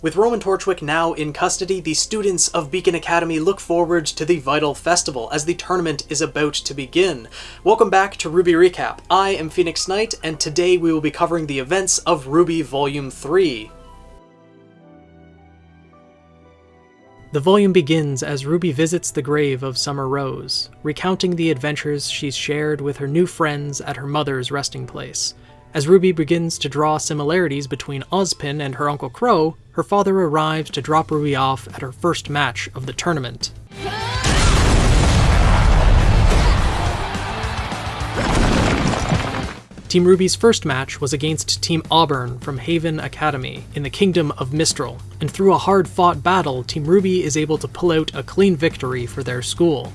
With Roman Torchwick now in custody, the students of Beacon Academy look forward to the Vytal Festival as the tournament is about to begin. Welcome back to RWBY Recap. I am Phoenix Knight, and today we will be covering the events of RWBY Volume 3. The volume begins as Ruby visits the grave of Summer Rose, recounting the adventures she's shared with her new friends at her mother's resting place. As Ruby begins to draw similarities between Ozpin and her Uncle Qrow, her father arrives to drop Ruby off at her first match of the tournament. Team RWBY's first match was against Team ABRN from Haven Academy in the Kingdom of Mistral, and through a hard-fought battle, Team RWBY is able to pull out a clean victory for their school.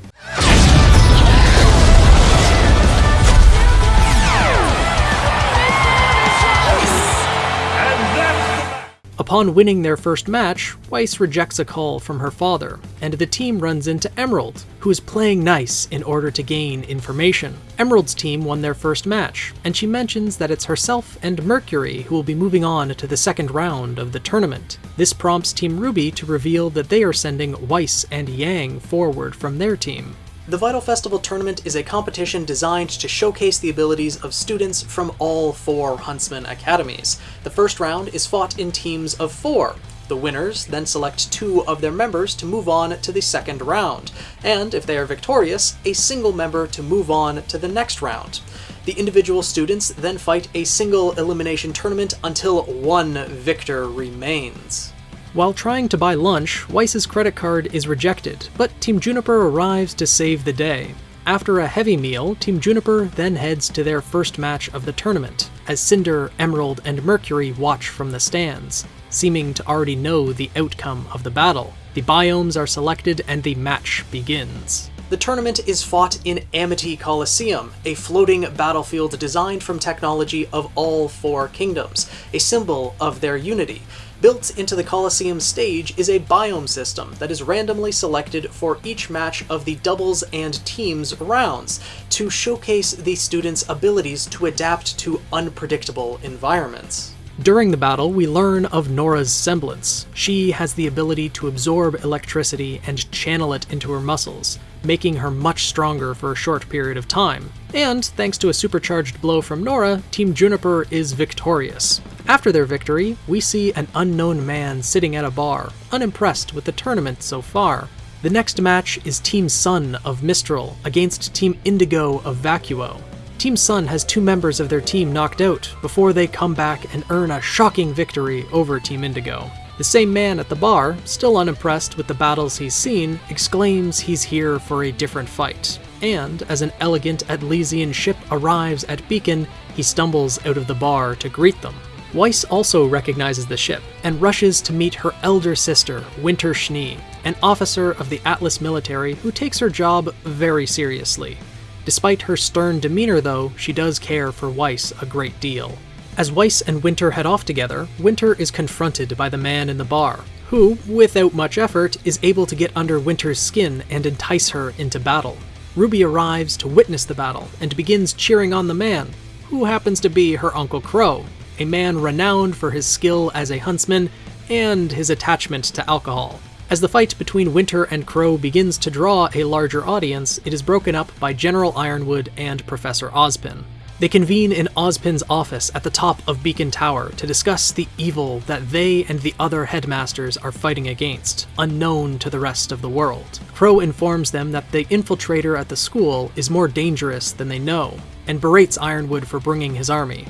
Upon winning their first match, Weiss rejects a call from her father, and the team runs into Emerald, who is playing nice in order to gain information. Emerald's team won their first match, and she mentions that it's herself and Mercury who will be moving on to the second round of the tournament. This prompts Team RWBY to reveal that they are sending Weiss and Yang forward from their team. The Vytal Festival Tournament is a competition designed to showcase the abilities of students from all four Huntsman academies. The first round is fought in teams of four. The winners then select two of their members to move on to the second round, and if they are victorious, a single member to move on to the next round. The individual students then fight a single elimination tournament until one victor remains. While trying to buy lunch, Weiss's credit card is rejected, but Team JNPR arrives to save the day. After a heavy meal, Team JNPR then heads to their first match of the tournament, as Cinder, Emerald, and Mercury watch from the stands, seeming to already know the outcome of the battle. The biomes are selected and the match begins. The tournament is fought in Amity Coliseum, a floating battlefield designed from technology of all four kingdoms, a symbol of their unity. Built into the Coliseum stage is a biome system that is randomly selected for each match of the doubles and teams rounds to showcase the students' abilities to adapt to unpredictable environments. During the battle, we learn of Nora's semblance. She has the ability to absorb electricity and channel it into her muscles, making her much stronger for a short period of time. And, thanks to a supercharged blow from Nora, Team JNPR is victorious. After their victory, we see an unknown man sitting at a bar, unimpressed with the tournament so far. The next match is Team SSSN of Mistral against Team NDGO of Vacuo. Team SSSN has two members of their team knocked out before they come back and earn a shocking victory over Team NDGO. The same man at the bar, still unimpressed with the battles he's seen, exclaims he's here for a different fight. And as an elegant Atlesian ship arrives at Beacon, he stumbles out of the bar to greet them. Weiss also recognizes the ship and rushes to meet her elder sister, Winter Schnee, an officer of the Atlas military who takes her job very seriously. Despite her stern demeanor, though, she does care for Weiss a great deal. As Weiss and Winter head off together, Winter is confronted by the man in the bar, who, without much effort, is able to get under Winter's skin and entice her into battle. Ruby arrives to witness the battle and begins cheering on the man, who happens to be her Uncle Qrow, a man renowned for his skill as a huntsman and his attachment to alcohol. As the fight between Winter and Qrow begins to draw a larger audience, it is broken up by General Ironwood and Professor Ozpin. They convene in Ozpin's office at the top of Beacon Tower to discuss the evil that they and the other headmasters are fighting against, unknown to the rest of the world. Qrow informs them that the infiltrator at the school is more dangerous than they know, and berates Ironwood for bringing his army.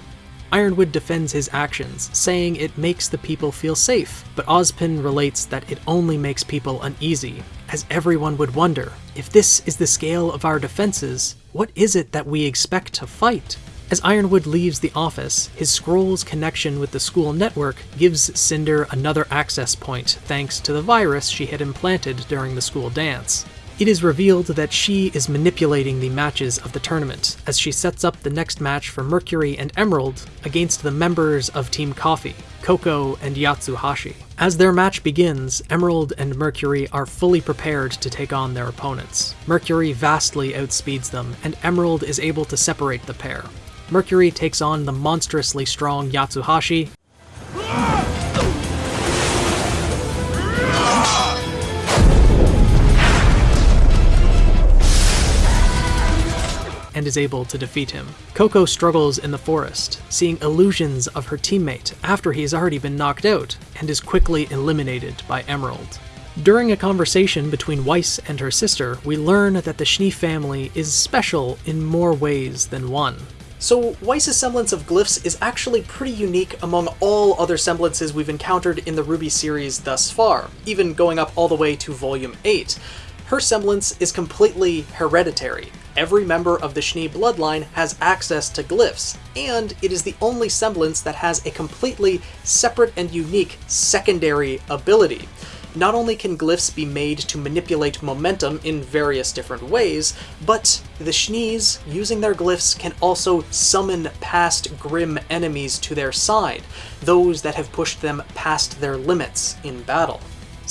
Ironwood defends his actions, saying it makes the people feel safe, but Ozpin relates that it only makes people uneasy, as everyone would wonder, if this is the scale of our defenses, what is it that we expect to fight? As Ironwood leaves the office, his scroll's connection with the school network gives Cinder another access point thanks to the virus she had implanted during the school dance. It is revealed that she is manipulating the matches of the tournament, as she sets up the next match for Mercury and Emerald against the members of Team CFVY, Coco and Yatsuhashi. As their match begins, Emerald and Mercury are fully prepared to take on their opponents. Mercury vastly outspeeds them, and Emerald is able to separate the pair. Mercury takes on the monstrously strong Yatsuhashi, and is able to defeat him. Coco struggles in the forest, seeing illusions of her teammate after he has already been knocked out, and is quickly eliminated by Emerald. During a conversation between Weiss and her sister, we learn that the Schnee family is special in more ways than one. So Weiss's semblance of glyphs is actually pretty unique among all other semblances we've encountered in the RWBY series thus far, even going up all the way to Volume 8. Her semblance is completely hereditary. Every member of the Schnee bloodline has access to glyphs, and it is the only semblance that has a completely separate and unique secondary ability. Not only can glyphs be made to manipulate momentum in various different ways, but the Schnees, using their glyphs, can also summon past Grimm enemies to their side, those that have pushed them past their limits in battle.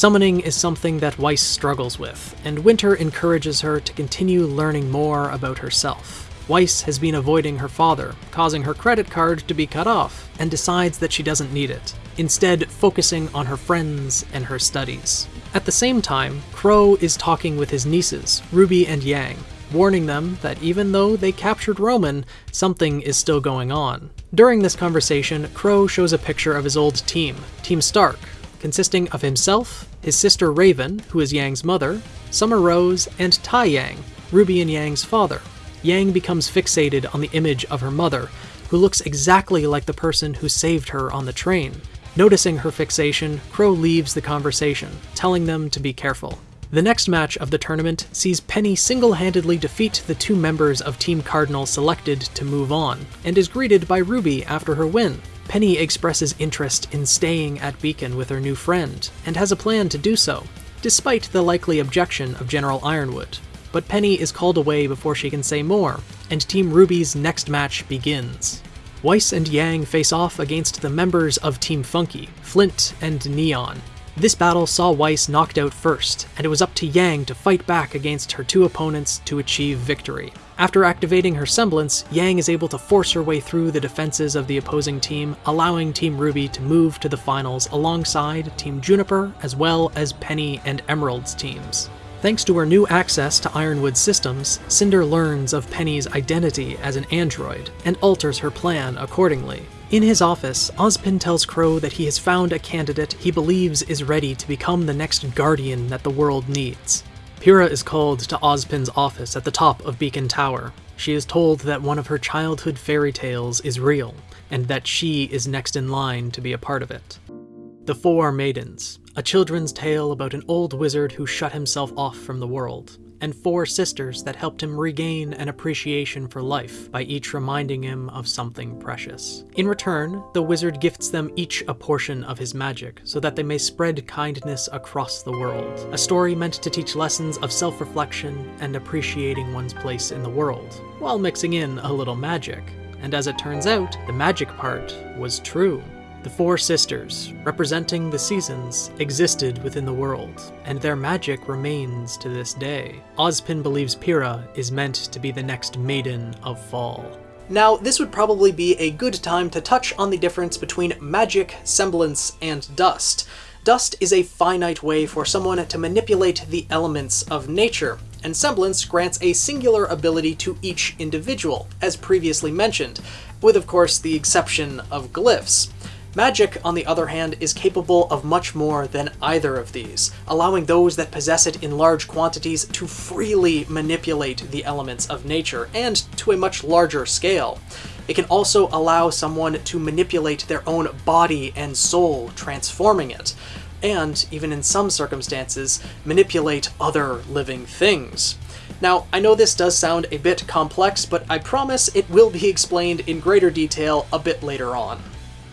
Summoning is something that Weiss struggles with, and Winter encourages her to continue learning more about herself. Weiss has been avoiding her father, causing her credit card to be cut off, and decides that she doesn't need it instead focusing on her friends and her studies. At the same time, Qrow is talking with his nieces, Ruby and Yang, warning them that even though they captured Roman, something is still going on. During this conversation, Qrow shows a picture of his old team, Team STRQ, consisting of himself, his sister Raven, who is Yang's mother, Summer Rose, and Taiyang, Ruby and Yang's father. Yang becomes fixated on the image of her mother, who looks exactly like the person who saved her on the train, Noticing her fixation, Qrow leaves the conversation, telling them to be careful. The next match of the tournament sees Penny single-handedly defeat the two members of Team CRDL selected to move on, and is greeted by Ruby after her win. Penny expresses interest in staying at Beacon with her new friend, and has a plan to do so, despite the likely objection of General Ironwood. But Penny is called away before she can say more, and Team RWBY's next match begins. Weiss and Yang face off against the members of Team FNKI, Flint and Neon. This battle saw Weiss knocked out first, and it was up to Yang to fight back against her two opponents to achieve victory. After activating her semblance, Yang is able to force her way through the defenses of the opposing team, allowing Team RWBY to move to the finals alongside Team JNPR as well as Penny and Emerald's teams. Thanks to her new access to Ironwood systems, Cinder learns of Penny's identity as an android, and alters her plan accordingly. In his office, Ozpin tells Qrow that he has found a candidate he believes is ready to become the next Guardian that the world needs. Pyrrha is called to Ozpin's office at the top of Beacon Tower. She is told that one of her childhood fairy tales is real, and that she is next in line to be a part of it. The Four Maidens, a children's tale about an old wizard who shut himself off from the world, and four sisters that helped him regain an appreciation for life by each reminding him of something precious. In return, the wizard gifts them each a portion of his magic so that they may spread kindness across the world. A story meant to teach lessons of self-reflection and appreciating one's place in the world, while mixing in a little magic. And as it turns out, the magic part was true. The four sisters, representing the seasons, existed within the world, and their magic remains to this day. Ozpin believes Pyrrha is meant to be the next Maiden of Fall. Now, this would probably be a good time to touch on the difference between magic, semblance, and dust. Dust is a finite way for someone to manipulate the elements of nature, and semblance grants a singular ability to each individual, as previously mentioned, with of course the exception of glyphs. Magic, on the other hand, is capable of much more than either of these, allowing those that possess it in large quantities to freely manipulate the elements of nature, and to a much larger scale. It can also allow someone to manipulate their own body and soul, transforming it, and, even in some circumstances, manipulate other living things. Now, I know this does sound a bit complex, but I promise it will be explained in greater detail a bit later on.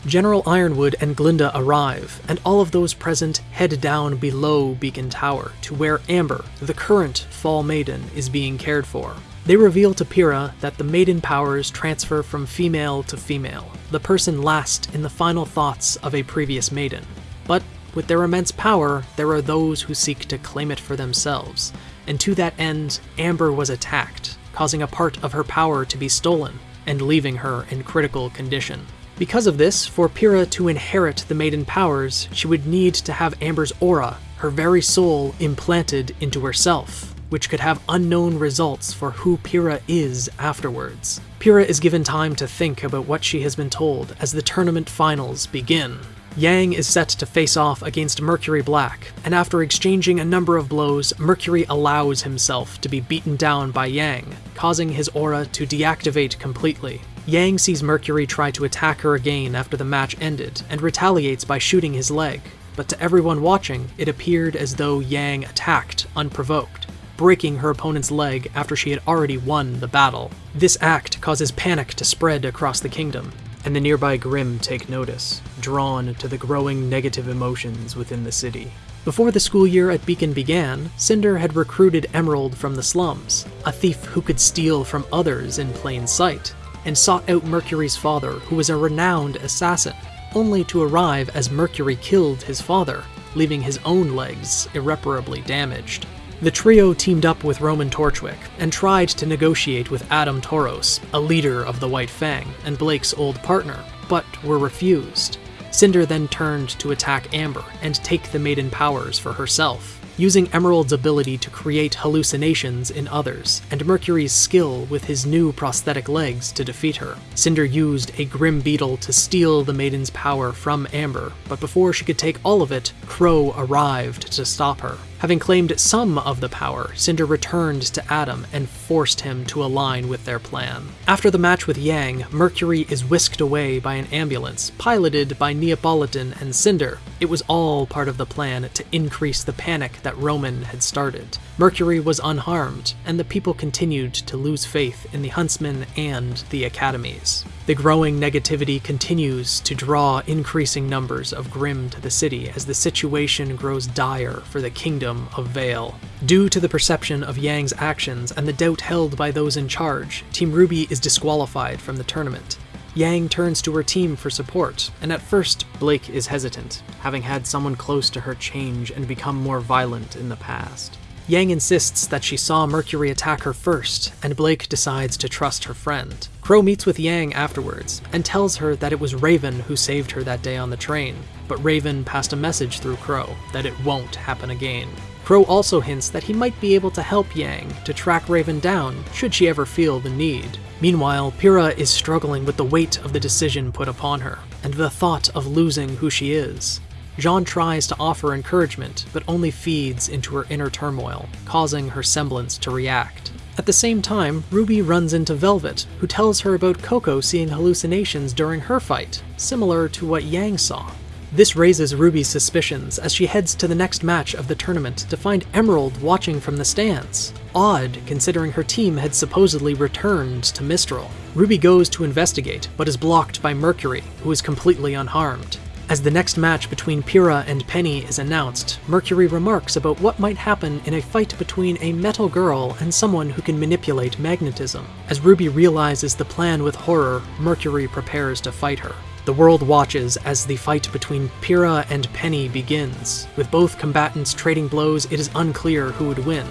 General Ironwood and Glynda arrive, and all of those present head down below Beacon Tower to where Amber, the current Fall Maiden, is being cared for. They reveal to Pyrrha that the maiden powers transfer from female to female, the person last in the final thoughts of a previous maiden. But with their immense power, there are those who seek to claim it for themselves, and to that end, Amber was attacked, causing a part of her power to be stolen, and leaving her in critical condition. Because of this, for Pyrrha to inherit the Maiden powers, she would need to have Amber's aura, her very soul, implanted into herself. which could have unknown results for who Pyrrha is afterwards. Pyrrha is given time to think about what she has been told as the tournament finals begin. Yang is set to face off against Mercury Black, and after exchanging a number of blows, Mercury allows himself to be beaten down by Yang, causing his aura to deactivate completely. Yang sees Mercury try to attack her again after the match ended, and retaliates by shooting his leg, but to everyone watching, it appeared as though Yang attacked unprovoked, breaking her opponent's leg after she had already won the battle. This act causes panic to spread across the kingdom, and the nearby Grimm take notice, drawn to the growing negative emotions within the city. Before the school year at Beacon began, Cinder had recruited Emerald from the slums, a thief who could steal from others in plain sight, and sought out Mercury's father, who was a renowned assassin, only to arrive as Mercury killed his father, leaving his own legs irreparably damaged. The trio teamed up with Roman Torchwick and tried to negotiate with Adam Taurus, a leader of the White Fang and Blake's old partner, but were refused. Cinder then turned to attack Amber and take the Maiden powers for herself, using Emerald's ability to create hallucinations in others, and Mercury's skill with his new prosthetic legs to defeat her. Cinder used a Grimm Beetle to steal the Maiden's power from Amber, but before she could take all of it, Qrow arrived to stop her. Having claimed some of the power, Cinder returned to Adam and forced him to align with their plan. After the match with Yang, Mercury is whisked away by an ambulance, piloted by Neopolitan and Cinder. It was all part of the plan to increase the panic that Roman had started. Mercury was unharmed, and the people continued to lose faith in the Huntsmen and the academies. The growing negativity continues to draw increasing numbers of Grimm to the city as the situation grows dire for the kingdom of Vale. Due to the perception of Yang's actions and the doubt held by those in charge, Team RWBY is disqualified from the tournament. Yang turns to her team for support, and at first, Blake is hesitant, having had someone close to her change and become more violent in the past. Yang insists that she saw Mercury attack her first, and Blake decides to trust her friend. Qrow meets with Yang afterwards, and tells her that it was Raven who saved her that day on the train, but Raven passed a message through Qrow that it won't happen again. Qrow also hints that he might be able to help Yang to track Raven down should she ever feel the need. Meanwhile, Pyrrha is struggling with the weight of the decision put upon her, and the thought of losing who she is. Jaune tries to offer encouragement, but only feeds into her inner turmoil, causing her semblance to react. At the same time, Ruby runs into Velvet, who tells her about Coco seeing hallucinations during her fight, similar to what Yang saw. This raises Ruby's suspicions as she heads to the next match of the tournament to find Emerald watching from the stands. Odd, considering her team had supposedly returned to Mistral. Ruby goes to investigate, but is blocked by Mercury, who is completely unharmed. As the next match between Pyrrha and Penny is announced, Mercury remarks about what might happen in a fight between a metal girl and someone who can manipulate magnetism. As Ruby realizes the plan with Horror, Mercury prepares to fight her. The world watches as the fight between Pyrrha and Penny begins. With both combatants trading blows, it is unclear who would win.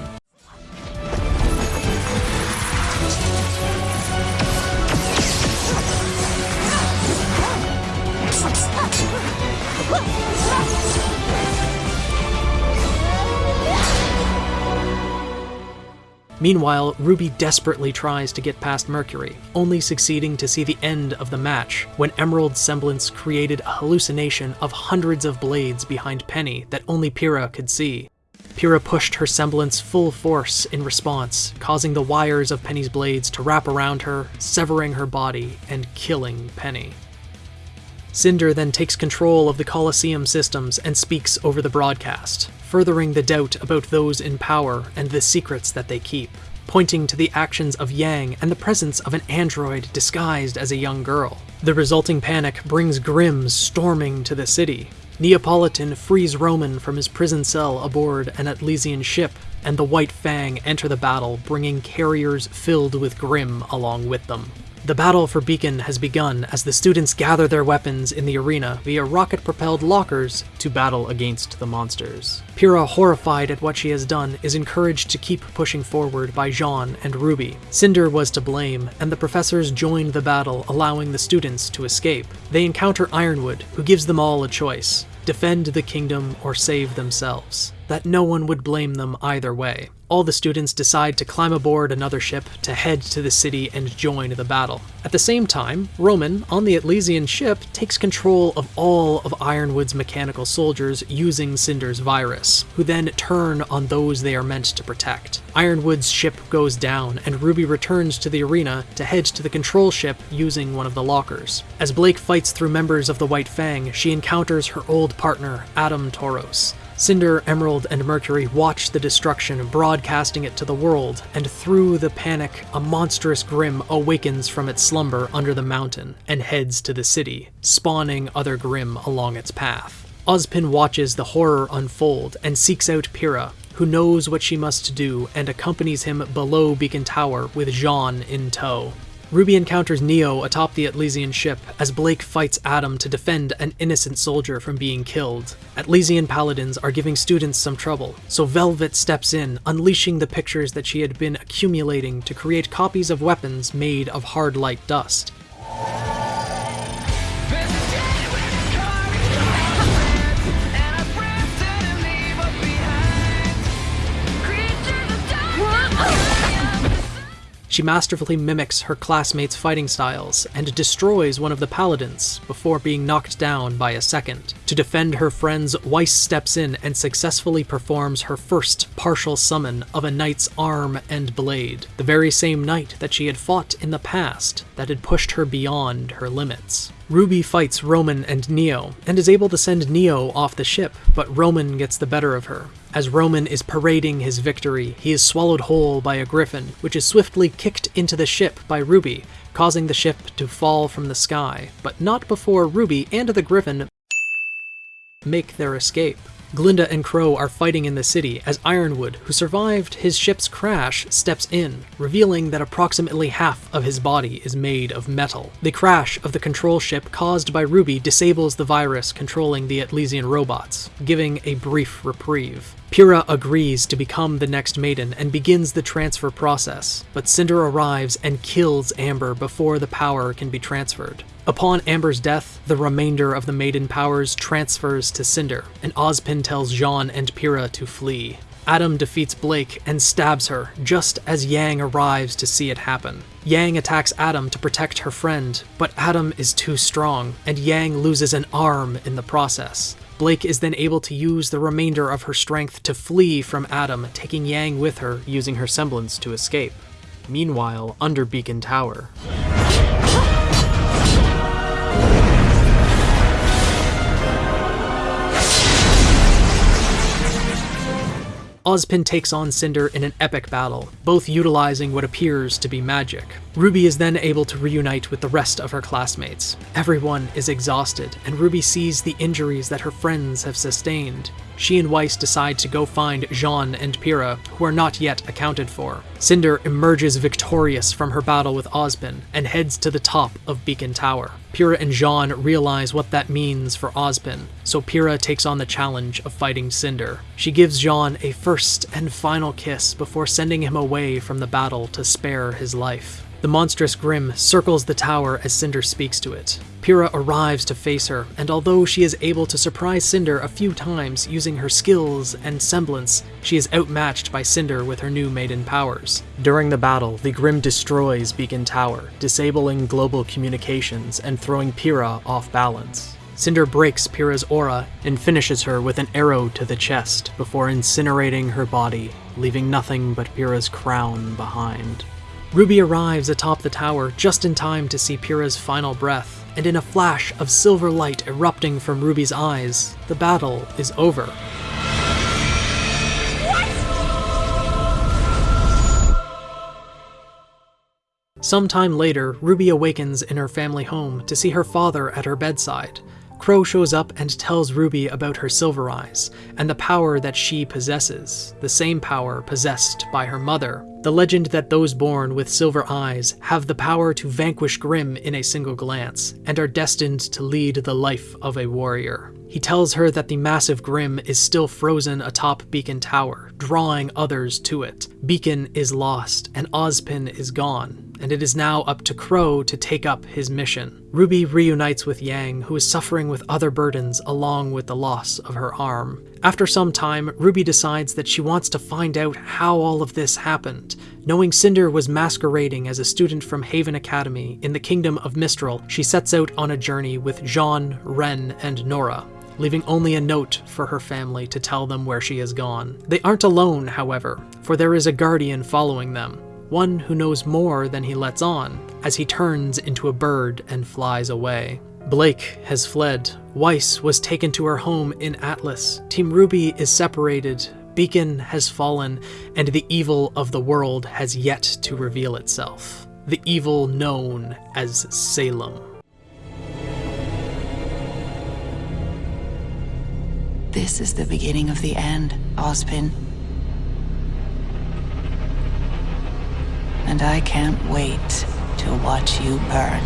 Meanwhile, Ruby desperately tries to get past Mercury, only succeeding to see the end of the match when Emerald's semblance created a hallucination of hundreds of blades behind Penny that only Pyrrha could see. Pyrrha pushed her semblance full force in response, causing the wires of Penny's blades to wrap around her, severing her body, and killing Penny. Cinder then takes control of the Colosseum systems and speaks over the broadcast, furthering the doubt about those in power and the secrets that they keep, pointing to the actions of Yang and the presence of an android disguised as a young girl. The resulting panic brings Grimm storming to the city. Neopolitan frees Roman from his prison cell aboard an Atlesian ship, and the White Fang enter the battle, bringing carriers filled with Grimm along with them. The battle for Beacon has begun as the students gather their weapons in the arena via rocket-propelled lockers to battle against the monsters. Pyrrha, horrified at what she has done, is encouraged to keep pushing forward by Jaune and Ruby. Cinder was to blame, and the professors join the battle, allowing the students to escape. They encounter Ironwood, who gives them all a choice defend the kingdom or save themselves. That no one would blame them either way. All the students decide to climb aboard another ship to head to the city and join the battle. At the same time, Roman, on the Atlesian ship, takes control of all of Ironwood's mechanical soldiers using Cinder's virus, who then turn on those they are meant to protect. Ironwood's ship goes down, and Ruby returns to the arena to head to the control ship using one of the lockers. As Blake fights through members of the White Fang, she encounters her old partner, Adam Taurus. Cinder, Emerald, and Mercury watch the destruction, broadcasting it to the world, and through the panic, a monstrous Grimm awakens from its slumber under the mountain and heads to the city, spawning other Grimm along its path. Ozpin watches the horror unfold and seeks out Pyrrha, who knows what she must do and accompanies him below Beacon Tower with Jaune in tow. Ruby encounters Neo atop the Atlesian ship as Blake fights Adam to defend an innocent soldier from being killed. Atlesian paladins are giving students some trouble, so Velvet steps in, unleashing the pictures that she had been accumulating to create copies of weapons made of hard light dust. She masterfully mimics her classmates' fighting styles and destroys one of the paladins before being knocked down by a second. To defend her friends, Weiss steps in and successfully performs her first partial summon of a knight's arm and blade, the very same knight that she had fought in the past that had pushed her beyond her limits. Ruby fights Roman and Neo, and is able to send Neo off the ship, but Roman gets the better of her. As Roman is parading his victory, he is swallowed whole by a griffin, which is swiftly kicked into the ship by Ruby, causing the ship to fall from the sky, but not before Ruby and the griffin make their escape. Glynda and Qrow are fighting in the city as Ironwood, who survived his ship's crash, steps in, revealing that approximately half of his body is made of metal. The crash of the control ship caused by Ruby disables the virus controlling the Atlesian robots, giving a brief reprieve. Pyrrha agrees to become the next maiden and begins the transfer process, but Cinder arrives and kills Amber before the power can be transferred. Upon Amber's death, the remainder of the maiden powers transfers to Cinder, and Ozpin tells Jaune and Pyrrha to flee. Adam defeats Blake and stabs her just as Yang arrives to see it happen. Yang attacks Adam to protect her friend, but Adam is too strong, and Yang loses an arm in the process. Blake is then able to use the remainder of her strength to flee from Adam, taking Yang with her, using her semblance to escape. Meanwhile, under Beacon Tower. Ozpin takes on Cinder in an epic battle, both utilizing what appears to be magic. Ruby is then able to reunite with the rest of her classmates. Everyone is exhausted, and Ruby sees the injuries that her friends have sustained. She and Weiss decide to go find Jaune and Pyrrha, who are not yet accounted for. Cinder emerges victorious from her battle with Ozpin and heads to the top of Beacon Tower. Pyrrha and Jaune realize what that means for Ozpin, so Pyrrha takes on the challenge of fighting Cinder. She gives Jaune a first and final kiss before sending him away from the battle to spare his life. The monstrous Grimm circles the tower as Cinder speaks to it. Pyrrha arrives to face her, and although she is able to surprise Cinder a few times using her skills and semblance, she is outmatched by Cinder with her new maiden powers. During the battle, the Grimm destroys Beacon Tower, disabling global communications and throwing Pyrrha off balance. Cinder breaks Pyrrha's aura and finishes her with an arrow to the chest before incinerating her body, leaving nothing but Pyrrha's crown behind. Ruby arrives atop the tower just in time to see Pyrrha's final breath, and in a flash of silver light erupting from Ruby's eyes, the battle is over. Sometime later, Ruby awakens in her family home to see her father at her bedside. Qrow shows up and tells Ruby about her silver eyes and the power that she possesses, the same power possessed by her mother. The legend that those born with silver eyes have the power to vanquish Grimm in a single glance and are destined to lead the life of a warrior. He tells her that the massive Grimm is still frozen atop Beacon Tower, drawing others to it. Beacon is lost, and Ozpin is gone, and it is now up to Qrow to take up his mission. Ruby reunites with Yang, who is suffering with other burdens along with the loss of her arm. After some time, Ruby decides that she wants to find out how all of this happened. Knowing Cinder was masquerading as a student from Haven Academy in the Kingdom of Mistral, she sets out on a journey with Jaune, Ren, and Nora leaving only a note for her family to tell them where she has gone. They aren't alone, however, for there is a guardian following them, one who knows more than he lets on, as he turns into a bird and flies away. Blake has fled. Weiss was taken to her home in Atlas. Team RWBY is separated. Beacon has fallen, and the evil of the world has yet to reveal itself. The evil known as Salem. This is the beginning of the end, Ozpin. And I can't wait to watch you burn.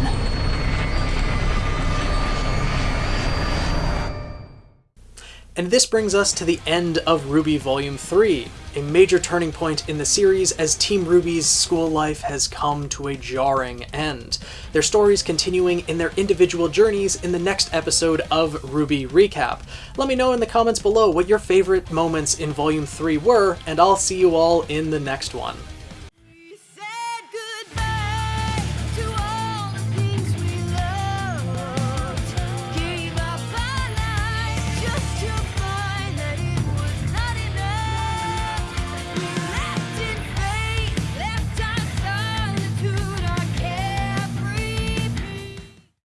And this brings us to the end of RWBY Volume 3, a major turning point in the series as Team RWBY's school life has come to a jarring end. Their stories continuing in their individual journeys in the next episode of RWBY Recap. Let me know in the comments below what your favorite moments in Volume 3 were, and I'll see you all in the next one.